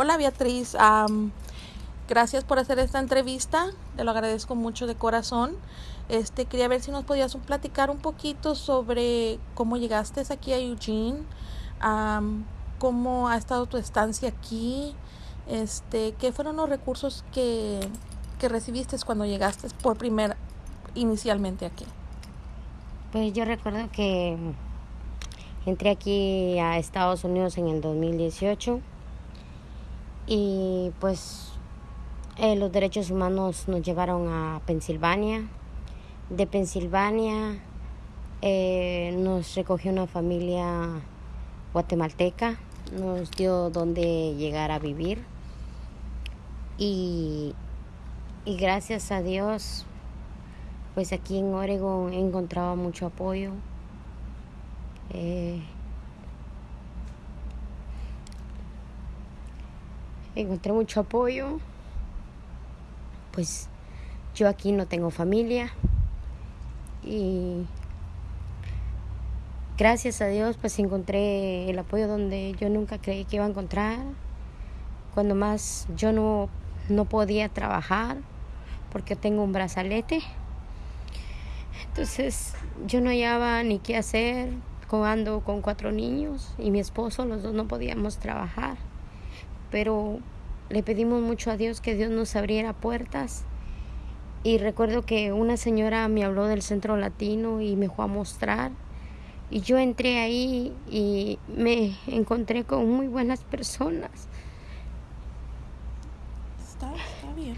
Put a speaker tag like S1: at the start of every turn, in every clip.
S1: Hola Beatriz, gracias por hacer esta entrevista, te lo agradezco mucho de corazón. Este, quería ver si nos podías platicar un poquito sobre cómo llegaste aquí a Eugene, cómo ha estado tu estancia aquí, este, qué fueron los recursos que, que recibiste cuando llegaste por primera, inicialmente aquí.
S2: Pues yo recuerdo que entré aquí a Estados Unidos en el 2018 y pues eh, los derechos humanos nos llevaron a Pensilvania. De Pensilvania eh, nos recogió una familia guatemalteca, nos dio donde llegar a vivir y, y gracias a Dios pues aquí en Oregon he encontrado mucho apoyo. Eh, encontré mucho apoyo. Pues yo aquí no tengo familia y gracias a Dios pues encontré el apoyo donde yo nunca creí que iba a encontrar. Cuando más yo no, no podía trabajar porque tengo un brazalete. Entonces yo no hallaba ni qué hacer, ando con cuatro niños y mi esposo, los dos no podíamos trabajar. Pero le pedimos mucho a Dios que Dios nos abriera puertas. Y recuerdo que una señora me habló del centro latino y me fue a mostrar. Y yo entré ahí y me encontré con muy buenas personas.
S1: Está, está bien.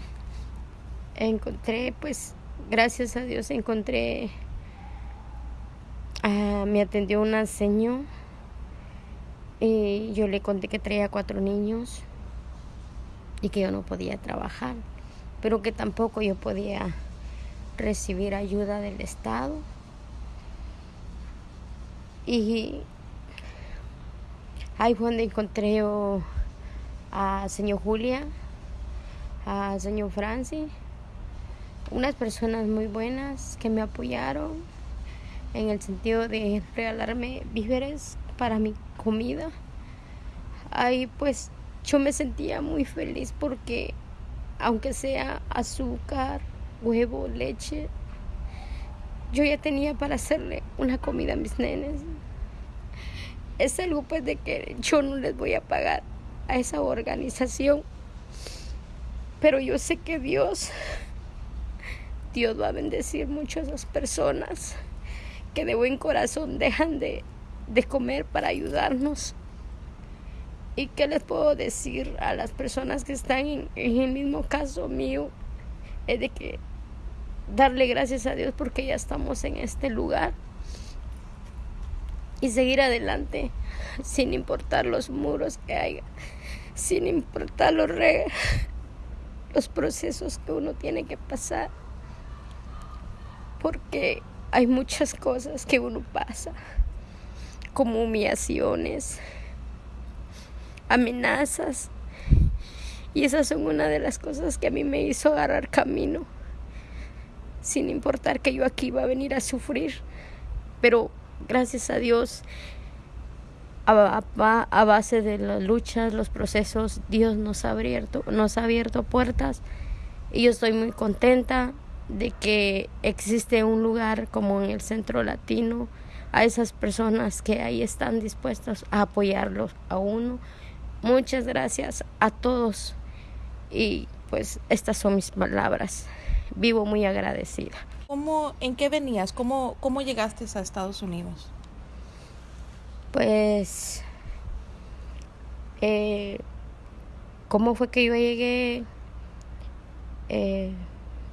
S2: Encontré pues gracias a Dios encontré, uh, me atendió una señora y yo le conté que traía cuatro niños y que yo no podía trabajar, pero que tampoco yo podía recibir ayuda del Estado. Y ahí fue donde encontré a señor Julia, a señor Francis unas personas muy buenas que me apoyaron en el sentido de regalarme víveres para mi comida. Ahí pues yo me sentía muy feliz porque aunque sea azúcar, huevo, leche, yo ya tenía para hacerle una comida a mis nenes. Es algo pues de que yo no les voy a pagar a esa organización, pero yo sé que Dios Dios va a bendecir mucho a esas personas que de buen corazón dejan de, comer para ayudarnos. ¿Y qué les puedo decir a las personas que están en, el mismo caso mío? Es de que darle gracias a Dios porque ya estamos en este lugar y seguir adelante sin importar los muros que haya, sin importar los, los procesos que uno tiene que pasar porque hay muchas cosas que uno pasa, como humillaciones, amenazas. Y esas son una de las cosas que a mí me hizo agarrar camino, sin importar que yo aquí iba a venir a sufrir. Pero gracias a Dios, a, a, base de las luchas, los procesos, Dios nos ha abierto, nos ha abierto puertas. Y yo estoy muy contenta, de que existe un lugar como en el centro latino, a esas personas que ahí están dispuestas a apoyarlos a uno. Muchas gracias a todos y pues estas son mis palabras. Vivo muy agradecida.
S1: ¿Cómo, ¿En qué venías? ¿Cómo, ¿Cómo llegaste a Estados Unidos?
S2: Pues, eh, ¿cómo fue que yo llegué? Eh,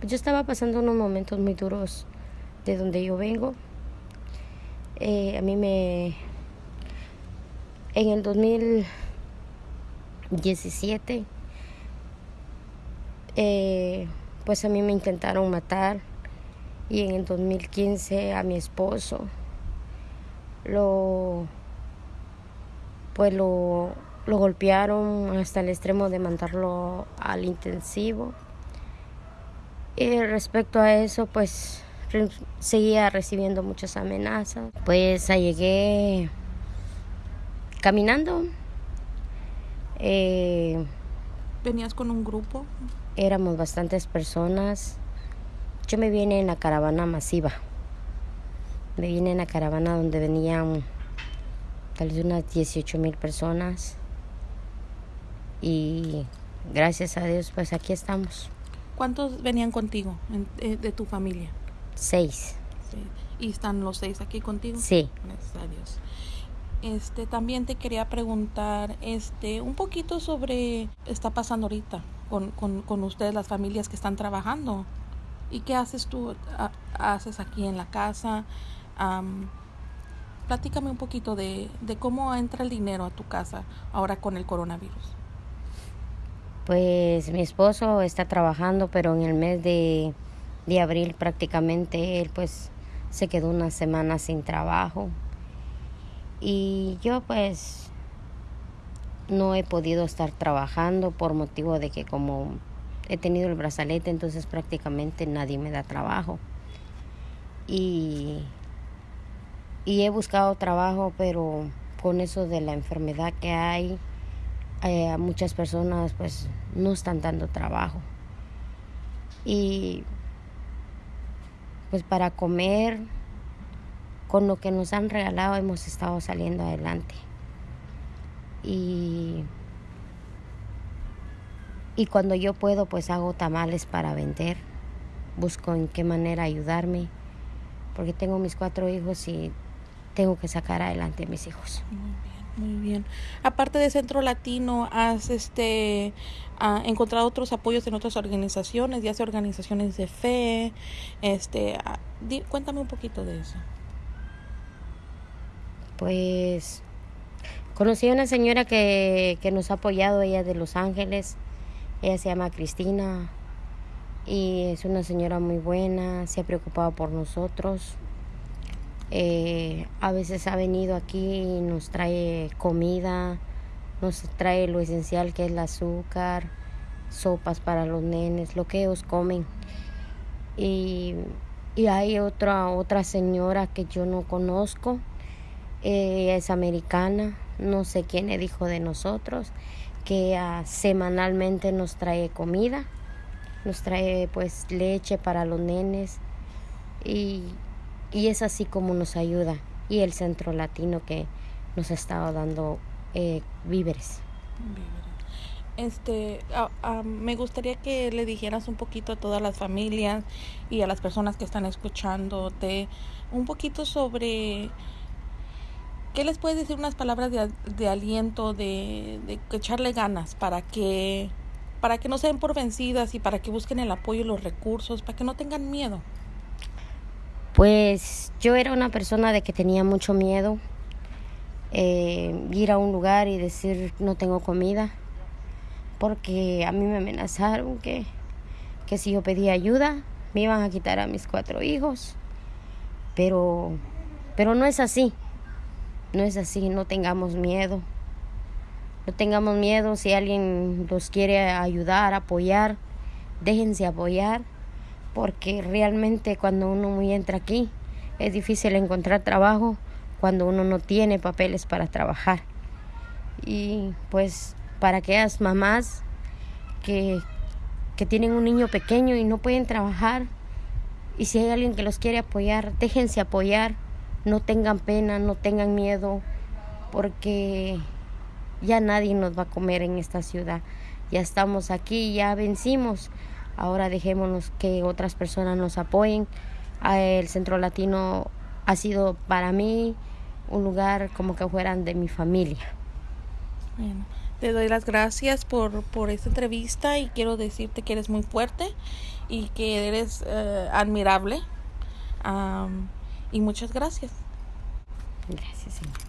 S2: yo estaba pasando unos momentos muy duros de donde yo vengo. Eh, a mí me... En el 2017, eh, pues a mí me intentaron matar y en el 2015 a mi esposo lo pues lo, lo golpearon hasta el extremo de mandarlo al intensivo. Y respecto a eso, pues seguía recibiendo muchas amenazas. Pues llegué caminando. Eh,
S1: ¿Venías con un grupo?
S2: Éramos bastantes personas. Yo me vine en la caravana masiva. Me vine en la caravana donde venían tal vez unas 18 mil personas. Y gracias a Dios, pues aquí estamos.
S1: ¿Cuántos venían contigo eh, de tu familia?
S2: Seis.
S1: ¿Y están los seis aquí contigo?
S2: Sí.
S1: Gracias a Dios. Este, también te quería preguntar este, un poquito sobre está pasando ahorita con, con, con ustedes, las familias que están trabajando. ¿Y qué haces tú? ¿Haces aquí en la casa? platícame un poquito de, de cómo entra el dinero a tu casa ahora con el coronavirus.
S2: Pues mi esposo está trabajando, pero en el mes de, de abril prácticamente él pues se quedó una semana sin trabajo. Y yo pues no he podido estar trabajando por motivo de que como he tenido el brazalete, entonces prácticamente nadie me da trabajo. Y, y he buscado trabajo, pero con eso de la enfermedad que hay, eh, muchas personas pues no están dando trabajo. Y pues para comer con lo que nos han regalado hemos estado saliendo adelante. Y, y cuando yo puedo, pues hago tamales para vender. Busco en qué manera ayudarme, porque tengo mis cuatro hijos y tengo que sacar adelante a mis hijos.
S1: Muy bien. Aparte de Centro Latino, ¿has este, encontrado otros apoyos en otras organizaciones, ya sea organizaciones de fe? Este, cuéntame un poquito de eso.
S2: Pues conocí a una señora que, nos ha apoyado, ella de Los Ángeles, ella se llama Cristina y es una señora muy buena, se ha preocupado por nosotros. Eh, a veces ha venido aquí y nos trae comida, nos trae lo esencial que es el azúcar, sopas para los nenes, lo que ellos comen. Y, y hay otra, otra señora que yo no conozco ella es americana, no sé quién le dijo de nosotros, que ah, semanalmente nos trae comida, nos trae pues leche para los nenes y, es así como nos ayuda. Y el centro latino que nos ha estado dando eh, víveres.
S1: Este, ah, ah, me gustaría que le dijeras un poquito a todas las familias y a las personas que están escuchándote un poquito sobre ¿Qué les puedes decir unas palabras de, aliento, de, de, echarle ganas para que, para que no se den por vencidas y para que busquen el apoyo y los recursos, para que no tengan miedo?
S2: Pues yo era una persona de que tenía mucho miedo. Eh, ir a un lugar y decir no tengo comida, porque a mí me amenazaron que, que si yo pedía ayuda me iban a quitar a mis cuatro hijos. Pero, pero no es así. No es así, no tengamos miedo. No tengamos miedo si alguien los quiere ayudar, apoyar, déjense apoyar, porque realmente cuando uno entra aquí es difícil encontrar trabajo cuando uno no tiene papeles para trabajar. Y pues para aquellas mamás que, que tienen un niño pequeño y no pueden trabajar, y si hay alguien que los quiere apoyar, déjense apoyar no tengan pena, no tengan miedo, porque ya nadie nos va a comer en esta ciudad. Ya estamos aquí, ya vencimos. Ahora dejémonos que otras personas nos apoyen. Ah, el Centro Latino ha sido para mí un lugar como que fueran de mi familia.
S1: Bueno, te doy las gracias por, por esta entrevista y quiero decirte que eres muy fuerte y que eres eh, admirable y muchas gracias.
S2: Gracias, Señor.